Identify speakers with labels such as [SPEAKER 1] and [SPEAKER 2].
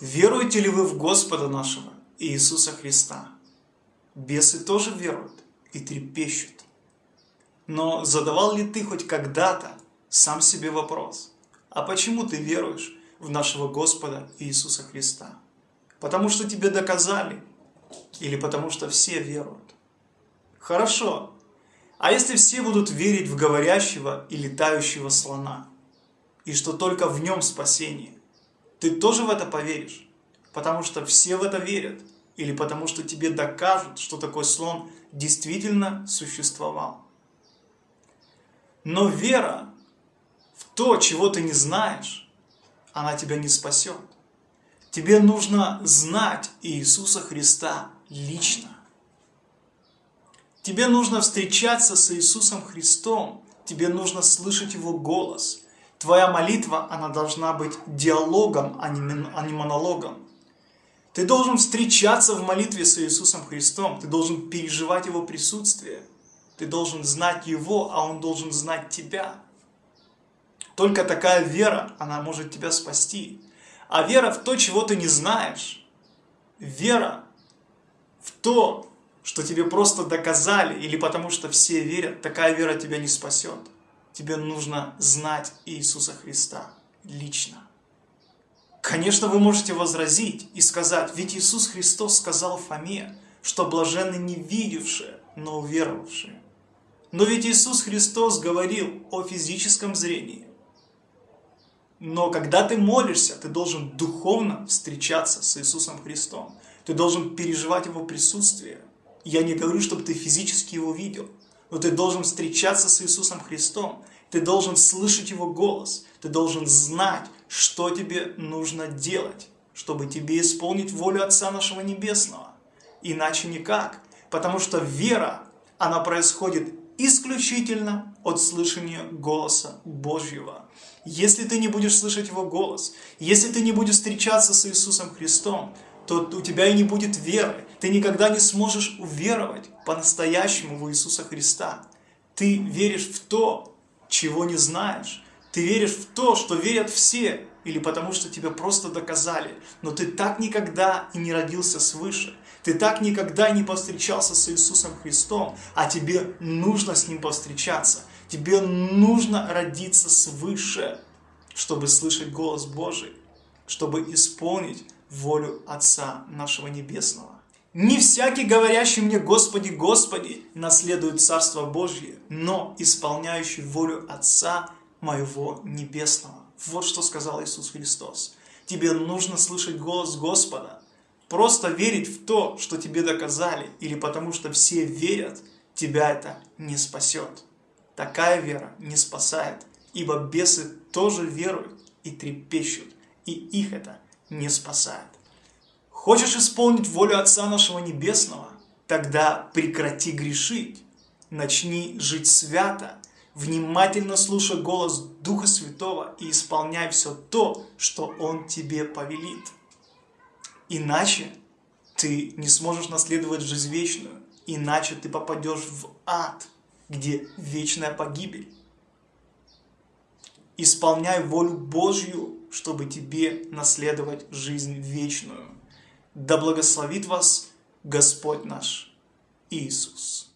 [SPEAKER 1] Веруете ли вы в Господа нашего Иисуса Христа? Бесы тоже веруют и трепещут. Но задавал ли ты хоть когда-то сам себе вопрос, а почему ты веруешь в нашего Господа Иисуса Христа? Потому что тебе доказали или потому что все веруют? Хорошо, а если все будут верить в говорящего и летающего слона, и что только в нем спасение, ты тоже в это поверишь? Потому что все в это верят, или потому что тебе докажут, что такой слон действительно существовал. Но вера в то, чего ты не знаешь, она тебя не спасет. Тебе нужно знать Иисуса Христа лично. Тебе нужно встречаться с Иисусом Христом. Тебе нужно слышать Его голос. Твоя молитва, она должна быть диалогом, а не, а не монологом. Ты должен встречаться в молитве с Иисусом Христом. Ты должен переживать Его присутствие. Ты должен знать Его, а Он должен знать тебя. Только такая вера, она может тебя спасти. А вера в то, чего ты не знаешь, вера в то, что тебе просто доказали, или потому что все верят, такая вера тебя не спасет. Тебе нужно знать Иисуса Христа лично. Конечно, вы можете возразить и сказать, ведь Иисус Христос сказал Фоме, что блаженны не видевшие, но уверовавшие. Но ведь Иисус Христос говорил о физическом зрении. Но когда ты молишься, ты должен духовно встречаться с Иисусом Христом. Ты должен переживать Его присутствие. Я не говорю, чтобы ты физически его видел, но ты должен встречаться с Иисусом Христом, ты должен слышать Его голос, ты должен знать, что тебе нужно делать, чтобы тебе исполнить волю Отца нашего Небесного. Иначе никак, потому что вера, она происходит исключительно от слышания голоса Божьего. Если ты не будешь слышать Его голос, если ты не будешь встречаться с Иисусом Христом, то у тебя и не будет веры. Ты никогда не сможешь уверовать по-настоящему в Иисуса Христа. Ты веришь в то, чего не знаешь. Ты веришь в то, что верят все, или потому что тебя просто доказали. Но ты так никогда и не родился свыше. Ты так никогда не повстречался с Иисусом Христом, а тебе нужно с Ним повстречаться. Тебе нужно родиться свыше, чтобы слышать голос Божий, чтобы исполнить волю Отца нашего Небесного. Не всякий, говорящий мне «Господи, Господи», наследует Царство Божье, но исполняющий волю Отца моего Небесного. Вот что сказал Иисус Христос. Тебе нужно слышать голос Господа. Просто верить в то, что тебе доказали, или потому что все верят, тебя это не спасет. Такая вера не спасает, ибо бесы тоже веруют и трепещут, и их это не спасает. Хочешь исполнить волю Отца нашего Небесного? Тогда прекрати грешить, начни жить свято, внимательно слушай голос Духа Святого и исполняй все то, что Он тебе повелит. Иначе ты не сможешь наследовать жизнь вечную, иначе ты попадешь в ад, где вечная погибель. Исполняй волю Божью, чтобы тебе наследовать жизнь вечную. Да благословит вас Господь наш Иисус.